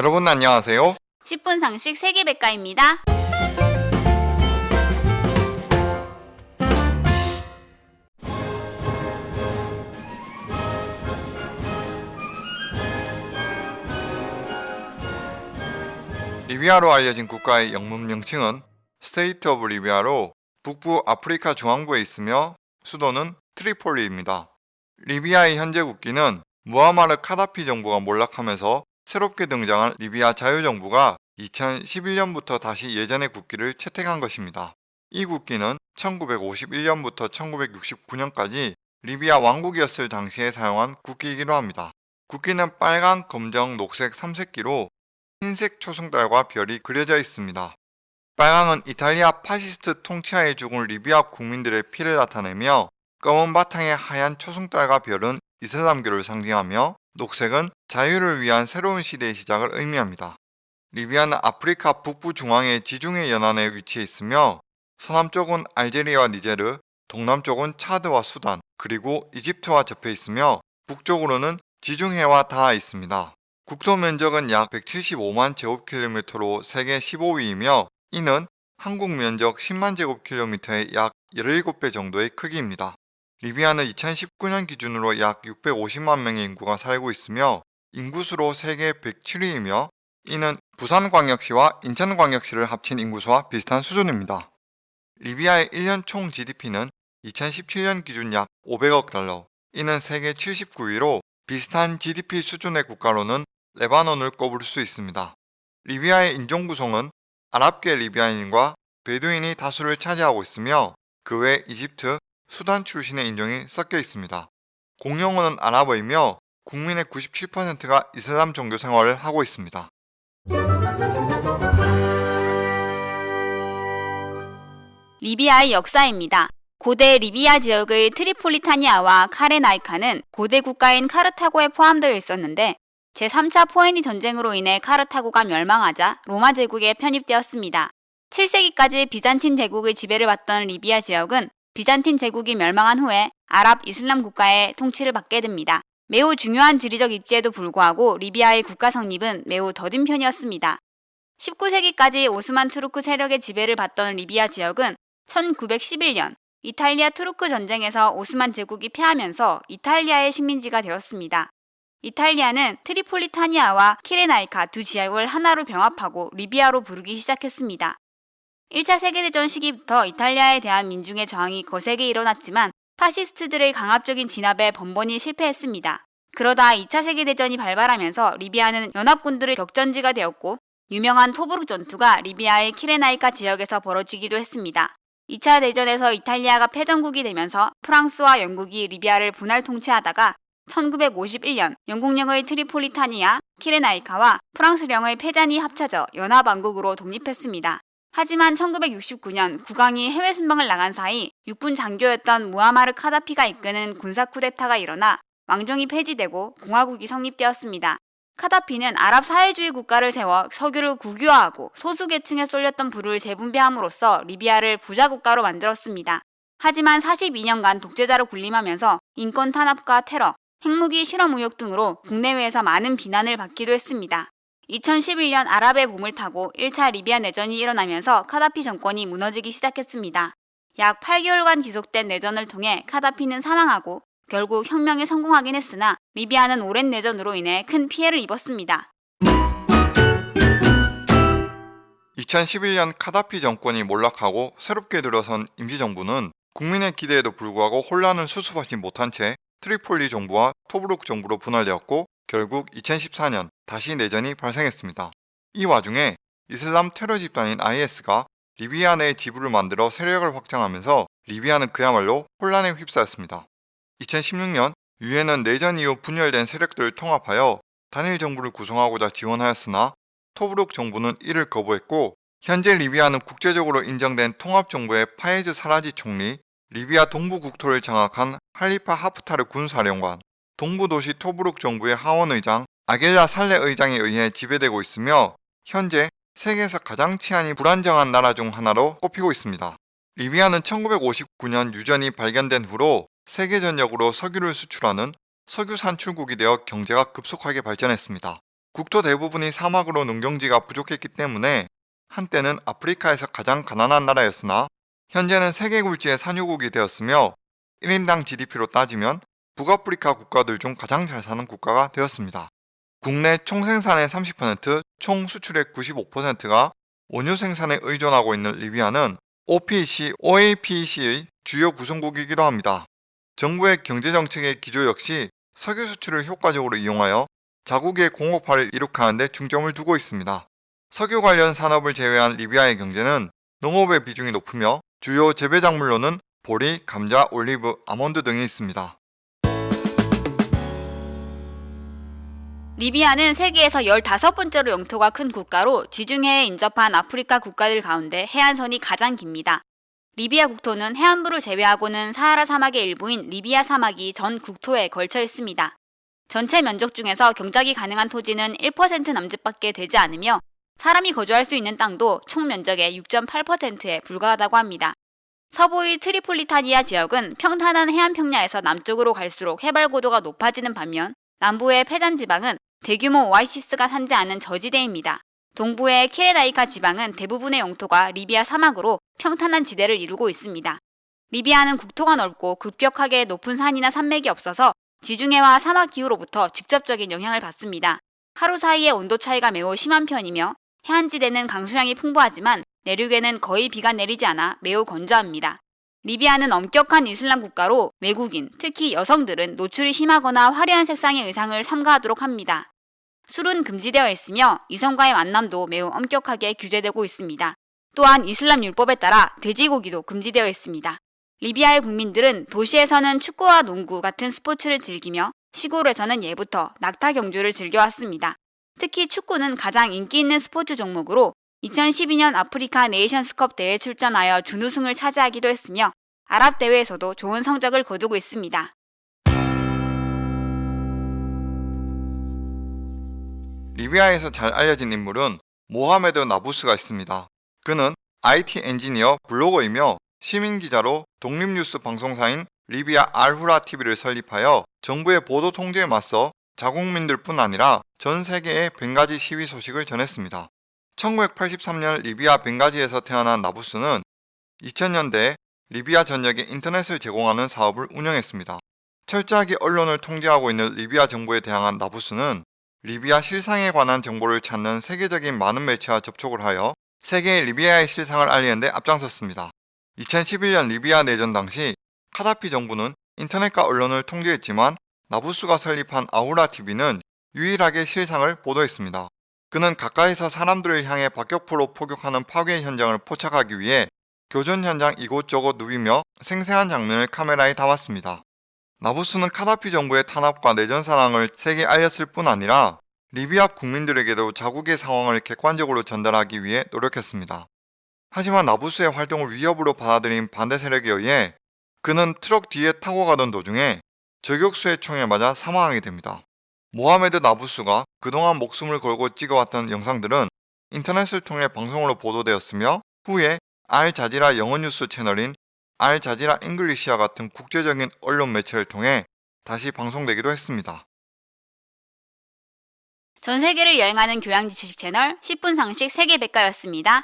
여러분 안녕하세요. 10분 상식 세계백과입니다. 리비아로 알려진 국가의 영문 명칭은 State of Libya로 북부 아프리카 중앙부에 있으며 수도는 트리폴리입니다. 리비아의 현재 국기는 무아마르 카다피 정부가 몰락하면서 새롭게 등장한 리비아 자유정부가 2011년부터 다시 예전의 국기를 채택한 것입니다. 이 국기는 1951년부터 1969년까지 리비아 왕국이었을 당시에 사용한 국기이기도 합니다. 국기는 빨강, 검정, 녹색 3색기로 흰색 초승달과 별이 그려져 있습니다. 빨강은 이탈리아 파시스트 통치하에 죽은 리비아 국민들의 피를 나타내며 검은 바탕의 하얀 초승달과 별은 이슬람교를 상징하며 녹색은 자유를 위한 새로운 시대의 시작을 의미합니다. 리비아는 아프리카 북부 중앙의 지중해 연안에 위치해 있으며 서남쪽은 알제리와 니제르, 동남쪽은 차드와 수단, 그리고 이집트와 접해 있으며 북쪽으로는 지중해와 닿아 있습니다. 국토 면적은 약 175만 제곱킬로미터로 세계 15위이며 이는 한국 면적 10만 제곱킬로미터의 약 17배 정도의 크기입니다. 리비아는 2019년 기준으로 약 650만 명의 인구가 살고 있으며 인구수로 세계 107위이며 이는 부산광역시와 인천광역시를 합친 인구수와 비슷한 수준입니다. 리비아의 1년 총 GDP는 2017년 기준 약 500억 달러, 이는 세계 79위로 비슷한 GDP 수준의 국가로는 레바논을 꼽을 수 있습니다. 리비아의 인종 구성은 아랍계 리비아인과 베두인이 다수를 차지하고 있으며 그 외 이집트, 수단 출신의 인종이 섞여 있습니다. 공용어는 아랍어이며 국민의 97%가 이슬람 종교 생활을 하고 있습니다. 리비아의 역사입니다. 고대 리비아 지역의 트리폴리타니아와 키레나이카는 고대 국가인 카르타고에 포함되어 있었는데 제3차 포에니 전쟁으로 인해 카르타고가 멸망하자 로마 제국에 편입되었습니다. 7세기까지 비잔틴 제국의 지배를 받던 리비아 지역은 비잔틴 제국이 멸망한 후에 아랍 이슬람 국가의 통치를 받게 됩니다. 매우 중요한 지리적 입지에도 불구하고 리비아의 국가 성립은 매우 더딘 편이었습니다. 19세기까지 오스만 투르크 세력의 지배를 받던 리비아 지역은 1911년 이탈리아 투르크 전쟁에서 오스만 제국이 패하면서 이탈리아의 식민지가 되었습니다. 이탈리아는 트리폴리타니아와 키레나이카 두 지역을 하나로 병합하고 리비아로 부르기 시작했습니다. 1차 세계대전 시기부터 이탈리아에 대한 민중의 저항이 거세게 일어났지만 파시스트들의 강압적인 진압에 번번이 실패했습니다. 그러다 2차 세계대전이 발발하면서 리비아는 연합군들의 격전지가 되었고 유명한 토브룩 전투가 리비아의 키레나이카 지역에서 벌어지기도 했습니다. 2차 대전에서 이탈리아가 패전국이 되면서 프랑스와 영국이 리비아를 분할 통치하다가 1951년 영국령의 트리폴리타니아, 키레나이카와 프랑스령의 페잔이 합쳐져 연합왕국으로 독립했습니다. 하지만 1969년 국왕이 해외 순방을 나간 사이 육군 장교였던 무아마르 카다피가 이끄는 군사 쿠데타가 일어나 왕정이 폐지되고 공화국이 성립되었습니다. 카다피는 아랍 사회주의 국가를 세워 석유를 국유화하고 소수계층에 쏠렸던 부를 재분배함으로써 리비아를 부자 국가로 만들었습니다. 하지만 42년간 독재자로 군림하면서 인권 탄압과 테러, 핵무기 실험 의혹 등으로 국내외에서 많은 비난을 받기도 했습니다. 2011년 아랍의 봄을 타고 1차 리비아 내전이 일어나면서 카다피 정권이 무너지기 시작했습니다. 약 8개월간 지속된 내전을 통해 카다피는 사망하고 결국 혁명에 성공하긴 했으나 리비아는 오랜 내전으로 인해 큰 피해를 입었습니다. 2011년 카다피 정권이 몰락하고 새롭게 들어선 임시정부는 국민의 기대에도 불구하고 혼란을 수습하지 못한 채 트리폴리 정부와 토브룩 정부로 분할되었고 결국 2014년 다시 내전이 발생했습니다. 이 와중에 이슬람 테러 집단인 IS가 리비아 내에 지부를 만들어 세력을 확장하면서 리비아는 그야말로 혼란에 휩싸였습니다. 2016년 유엔은 내전 이후 분열된 세력들을 통합하여 단일 정부를 구성하고자 지원하였으나 토브룩 정부는 이를 거부했고 현재 리비아는 국제적으로 인정된 통합정부의 파에즈 사라지 총리, 리비아 동부 국토를 장악한 할리파 하프타르 군사령관, 동부도시 토브룩 정부의 하원 의장 아겔라 살레 의장에 의해 지배되고 있으며 현재 세계에서 가장 치안이 불안정한 나라 중 하나로 꼽히고 있습니다. 리비아는 1959년 유전이 발견된 후로 세계 전역으로 석유를 수출하는 석유 산출국이 되어 경제가 급속하게 발전했습니다. 국토 대부분이 사막으로 농경지가 부족했기 때문에 한때는 아프리카에서 가장 가난한 나라였으나 현재는 세계 굴지의 산유국이 되었으며 1인당 GDP로 따지면 북아프리카 국가들 중 가장 잘 사는 국가가 되었습니다. 국내 총 생산의 30%, 총 수출의 95%가 원유 생산에 의존하고 있는 리비아는 OPEC, OAPEC의 주요 구성국이기도 합니다. 정부의 경제정책의 기조 역시 석유 수출을 효과적으로 이용하여 자국의 공업화를 이룩하는 데 중점을 두고 있습니다. 석유 관련 산업을 제외한 리비아의 경제는 농업의 비중이 높으며 주요 재배 작물로는 보리, 감자, 올리브, 아몬드 등이 있습니다. 리비아는 세계에서 15번째로 영토가 큰 국가로 지중해에 인접한 아프리카 국가들 가운데 해안선이 가장 깁니다. 리비아 국토는 해안부를 제외하고는 사하라 사막의 일부인 리비아 사막이 전 국토에 걸쳐 있습니다. 전체 면적 중에서 경작이 가능한 토지는 1% 남짓밖에 되지 않으며 사람이 거주할 수 있는 땅도 총 면적의 6.8%에 불과하다고 합니다. 서부의 트리폴리타니아 지역은 평탄한 해안 평야에서 남쪽으로 갈수록 해발 고도가 높아지는 반면 남부의 페잔 지방은 대규모 오아시스가 산재한 저지대입니다. 동부의 키레나이카 지방은 대부분의 영토가 리비아 사막으로 평탄한 지대를 이루고 있습니다. 리비아는 국토가 넓고 급격하게 높은 산이나 산맥이 없어서 지중해와 사막 기후로부터 직접적인 영향을 받습니다. 하루 사이의 온도 차이가 매우 심한 편이며 해안지대는 강수량이 풍부하지만 내륙에는 거의 비가 내리지 않아 매우 건조합니다. 리비아는 엄격한 이슬람 국가로 외국인, 특히 여성들은 노출이 심하거나 화려한 색상의 의상을 삼가하도록 합니다. 술은 금지되어 있으며 이성과의 만남도 매우 엄격하게 규제되고 있습니다. 또한 이슬람 율법에 따라 돼지고기도 금지되어 있습니다. 리비아의 국민들은 도시에서는 축구와 농구 같은 스포츠를 즐기며 시골에서는 예부터 낙타 경주를 즐겨왔습니다. 특히 축구는 가장 인기 있는 스포츠 종목으로 2012년 아프리카 네이션스컵 대회 출전하여 준우승을 차지하기도 했으며 아랍 대회에서도 좋은 성적을 거두고 있습니다. 리비아에서 잘 알려진 인물은 모하메드 나부스가 있습니다. 그는 IT 엔지니어 블로거이며 시민기자로 독립뉴스 방송사인 리비아 알후라 TV를 설립하여 정부의 보도 통제에 맞서 자국민들 뿐 아니라 전 세계에 벵가지 시위 소식을 전했습니다. 1983년 리비아 벵가지에서 태어난 나부스는 2000년대에 리비아 전역에 인터넷을 제공하는 사업을 운영했습니다. 철저하게 언론을 통제하고 있는 리비아 정부에 대항한 나부스는 리비아 실상에 관한 정보를 찾는 세계적인 많은 매체와 접촉을 하여 세계의 리비아의 실상을 알리는 데 앞장섰습니다. 2011년 리비아 내전 당시 카다피 정부는 인터넷과 언론을 통제했지만 나부스가 설립한 아우라 TV는 유일하게 실상을 보도했습니다. 그는 가까이서 사람들을 향해 박격포로 포격하는 파괴 현장을 포착하기 위해 교전 현장 이곳저곳 누비며 생생한 장면을 카메라에 담았습니다. 나부스는 카다피 정부의 탄압과 내전 상황을 세계에 알렸을 뿐 아니라 리비아 국민들에게도 자국의 상황을 객관적으로 전달하기 위해 노력했습니다. 하지만 나부스의 활동을 위협으로 받아들인 반대 세력에 의해 그는 트럭 뒤에 타고 가던 도중에 저격수의 총에 맞아 사망하게 됩니다. 모하메드 나부스가 그동안 목숨을 걸고 찍어왔던 영상들은 인터넷을 통해 방송으로 보도되었으며 후에 알자지라 영어 뉴스 채널인 알자지라 English와 같은 국제적인 언론 매체를 통해 다시 방송되기도 했습니다. 전 세계를 여행하는 교양 지식 채널 10분 상식 세계 백과였습니다.